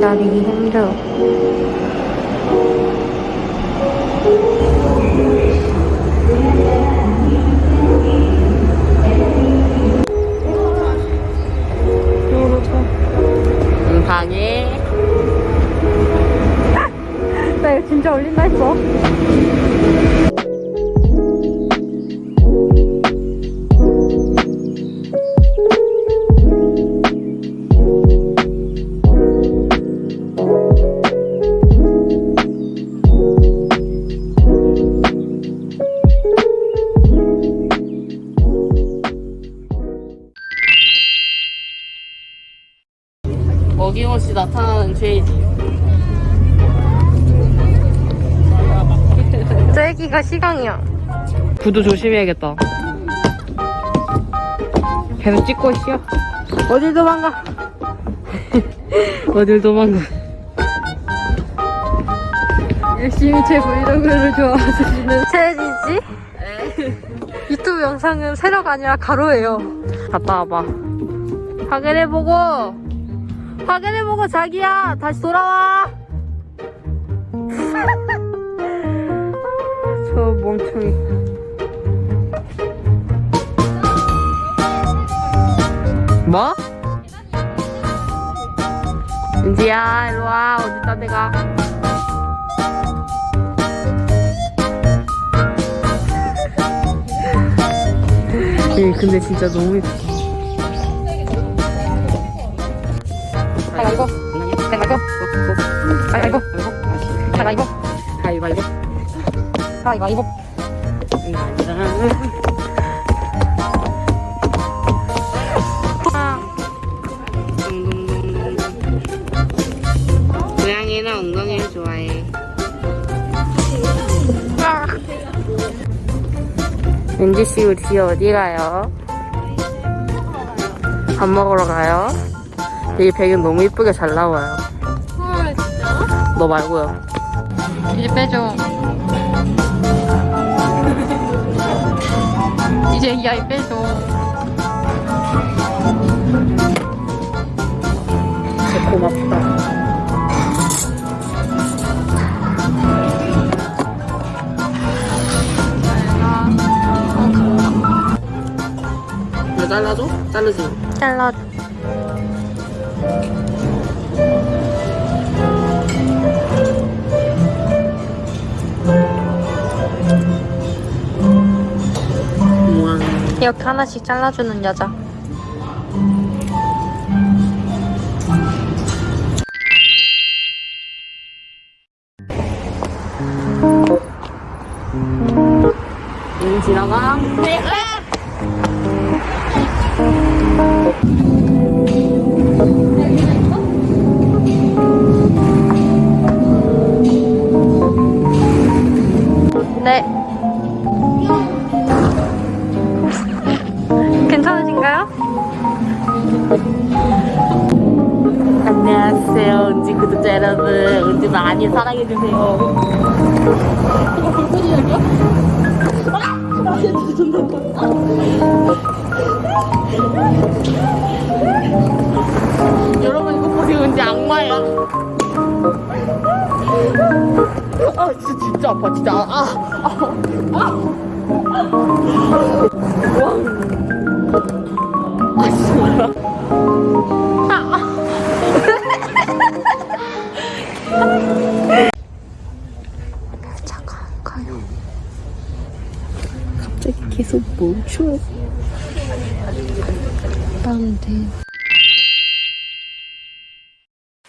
기다리기 힘들어. 응, 어김없이 나타나는 죄지. 쐐기가 시강이야. 구두 조심해야겠다. 계속 찍고 있어. 어딜 도망가? 어딜 도망가? 열심히 제 브이로그를 좋아하시는 채지지? 유튜브 영상은 세로가 아니라 가로예요. 갔다 와봐. 확인해보고 확인해보고 자기야. 다시 돌아와. 저 멍청이. 뭐? 은지야 일로와. 어디다 내가? 예, 근데 진짜 너무 가 가위바위보 가위바위보 가위바위보 가위바위보 고양이는 엉덩이를 좋아해 은지씨 우리 뒤에 어디 가요? 밥 먹으러 가요? 되게 배경 너무 이쁘게 잘 나와요. 너 말고요. 이제 빼줘 이제 이 아이 빼줘 진짜 고맙다. 왜 잘라줘? 자르지 마. 잘라 이렇게 하나씩 잘라주는 여자. 응, 지나가. 네. 많이 사랑해주세요. 여러분, 이거 보세요. 은지 악마야. 아, 진짜, 진짜 아파, 진짜. 아, 아. 아, 멈춰. 나는데.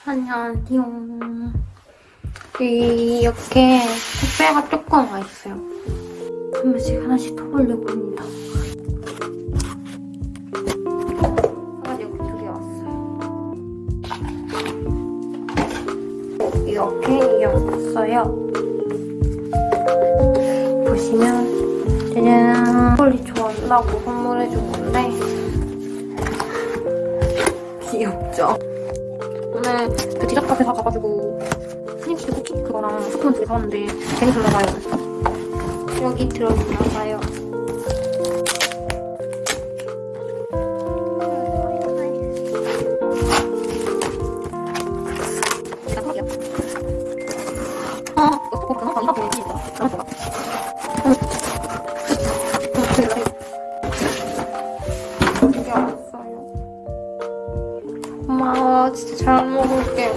안녕하세요. 이렇게 택배가 조금 와 있어요. 한 번씩 하나씩 터보려고 합니다. 하나 여기 두개 왔어요. 이렇게 왔어요. 한다고 선물해준 건데 귀엽죠? 오늘 그 디저트 카페 가가지고 스님치즈 쿠키 그거랑 스푼 두개 사왔는데 괜히 들어가요. 여기 들어있나 봐요. 먹어볼게요.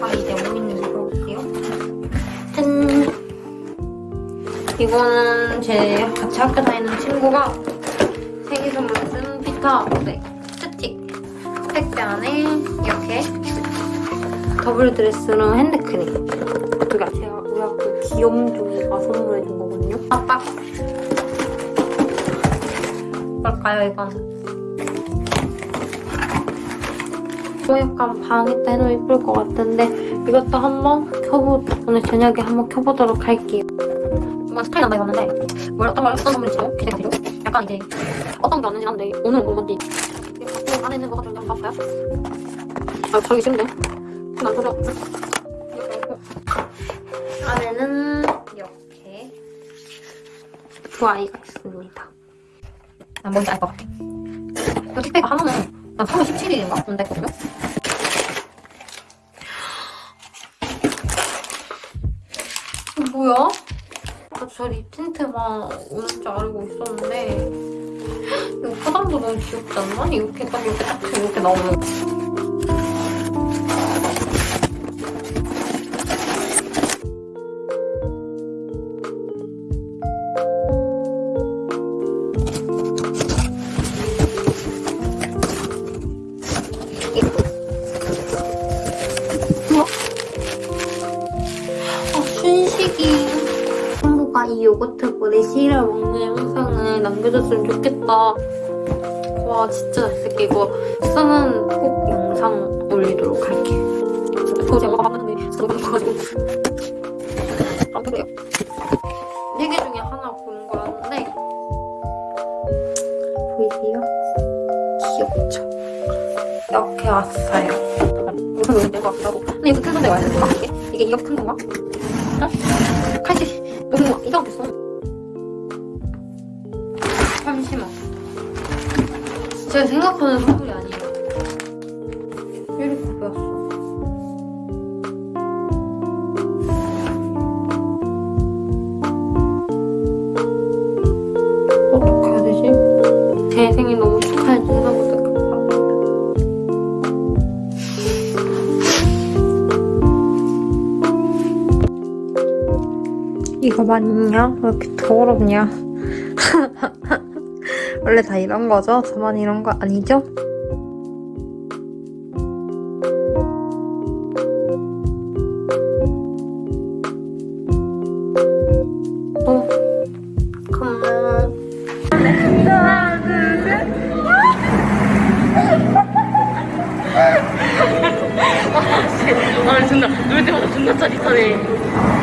아, 이제 오이는 먹어볼게요. 짠! 이거는 제 같이 학교 다니는 친구가 생일 선물 쓴 피터 네, 스틱. 택배 안에 이렇게 더블 드레스랑 핸드크림. 그니까 제가 우리 학교 귀염둥이가 아, 선물해준 거거든요. 아빠! 뭘까요, 이건? 이거 약간 방에다 해놓으면 예쁠 것 같은데 이것도 한번 켜보 오늘 저녁에 한번 켜보도록 할게요. 이건 스타일 난다 입었는데 뭘 어떤 걸 어떤 선물인지 기대가 되고 약간 이제 어떤 게 왔는지 한데 오늘은 뭔지 안에 있는 거가 좀 한번 봐봐요. 아 자기 싫은데? 이렇게 있고 안에는 이렇게 두 아이가 있습니다. 난 뭔지 알 것 같아. 이거 택배가 하나는 난 3월 17일인가? 온다 했거든요? 뭐야? 아, 저립 틴트만 오는 줄 알고 있었는데 이거 포장도 너무 귀엽지 않나? 이렇게 딱 이렇게 딱 이렇게 나오는 이 요거트 볼에 씨를 먹는 영상을 남겨줬으면 좋겠다. 와, 진짜 잘 쓸게. 이거 쓰면 꼭 영상 올리도록 할게. 그거 제가 봤는데 진짜 좋아가지고. 안 그래요. 네개 중에 하나 고른 거였는데. 보이세요? 귀엽죠? 이렇게 왔어요. 무슨 너무 된것 같기도 하고. 근데 이거 큰 건데 와야 될것 같아. 이게 이렇게 큰 건가? 어? 제가 생각하는 선물이 아니에요. 이렇게 보였어. 어떻게 해야 되지? 제 생일 너무 축하해 주셔서 감사합니다. 이거 맞냐? 왜 이렇게 더럽냐? 원래 다 이런 거죠? 저만 이런 거 아니죠? 어. 아 존나 놀 때마다 존나 짜릿하네